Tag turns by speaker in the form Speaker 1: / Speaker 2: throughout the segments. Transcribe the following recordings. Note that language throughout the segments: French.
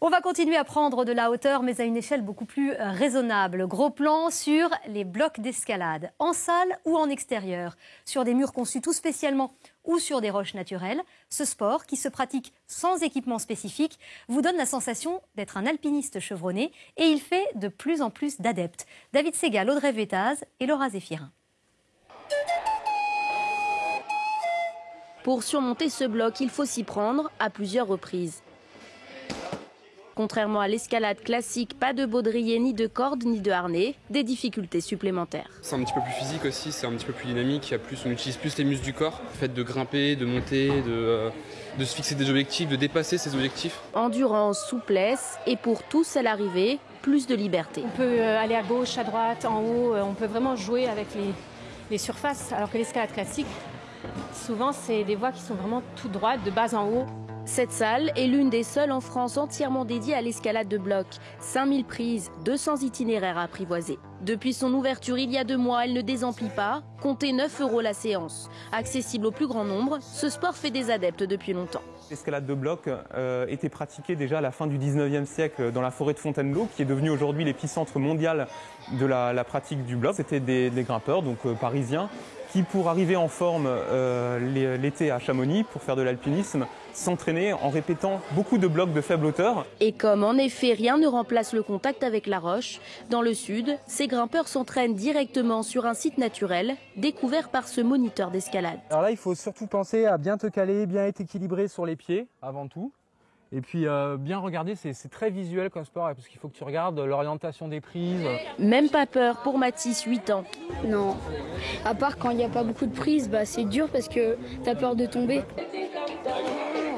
Speaker 1: On va continuer à prendre de la hauteur, mais à une échelle beaucoup plus euh, raisonnable. Gros plan sur les blocs d'escalade, en salle ou en extérieur, sur des murs conçus tout spécialement ou sur des roches naturelles. Ce sport, qui se pratique sans équipement spécifique, vous donne la sensation d'être un alpiniste chevronné et il fait de plus en plus d'adeptes. David Segal, Audrey Vétaz et Laura Zéphirin.
Speaker 2: Pour surmonter ce bloc, il faut s'y prendre à plusieurs reprises. Contrairement à l'escalade classique, pas de baudrier, ni de corde, ni de harnais, des difficultés supplémentaires.
Speaker 3: C'est un petit peu plus physique aussi, c'est un petit peu plus dynamique, il y a plus, on utilise plus les muscles du corps. Le fait de grimper, de monter, de, euh, de se fixer des objectifs, de dépasser ces objectifs.
Speaker 2: Endurance, souplesse et pour tous à l'arrivée, plus de liberté.
Speaker 4: On peut euh, aller à gauche, à droite, en haut, euh, on peut vraiment jouer avec les, les surfaces, alors que l'escalade classique, souvent c'est des voies qui sont vraiment tout droites, de bas en haut.
Speaker 2: Cette salle est l'une des seules en France entièrement dédiée à l'escalade de bloc. 5000 prises, 200 itinéraires à apprivoiser. Depuis son ouverture il y a deux mois, elle ne désemplit pas. Comptez 9 euros la séance. Accessible au plus grand nombre, ce sport fait des adeptes depuis longtemps.
Speaker 5: L'escalade de bloc euh, était pratiquée déjà à la fin du 19e siècle dans la forêt de Fontainebleau, qui est devenue aujourd'hui l'épicentre mondial de la, pratique du bloc. C'était des, des, grimpeurs, donc euh, parisiens, qui pour arriver en forme euh, l'été à Chamonix, pour faire de l'alpinisme, s'entraînaient en répétant beaucoup de blocs de faible hauteur.
Speaker 2: Et comme en effet rien ne remplace le contact avec la roche, dans le sud, ces grimpeurs s'entraînent directement sur un site naturel découvert par ce moniteur d'escalade.
Speaker 6: Alors là, il faut surtout penser à bien te caler, bien être équilibré sur les pieds avant tout. Et puis euh, bien regarder, c'est très visuel comme sport, parce qu'il faut que tu regardes l'orientation des prises.
Speaker 2: Même pas peur pour Mathis, 8 ans.
Speaker 7: Non, à part quand il n'y a pas beaucoup de prises, bah, c'est dur parce que tu as peur de tomber.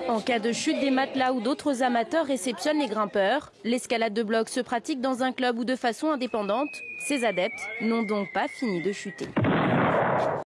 Speaker 2: En cas de chute, des matelas ou d'autres amateurs réceptionnent les grimpeurs. L'escalade de bloc se pratique dans un club ou de façon indépendante. Ces adeptes n'ont donc pas fini de chuter.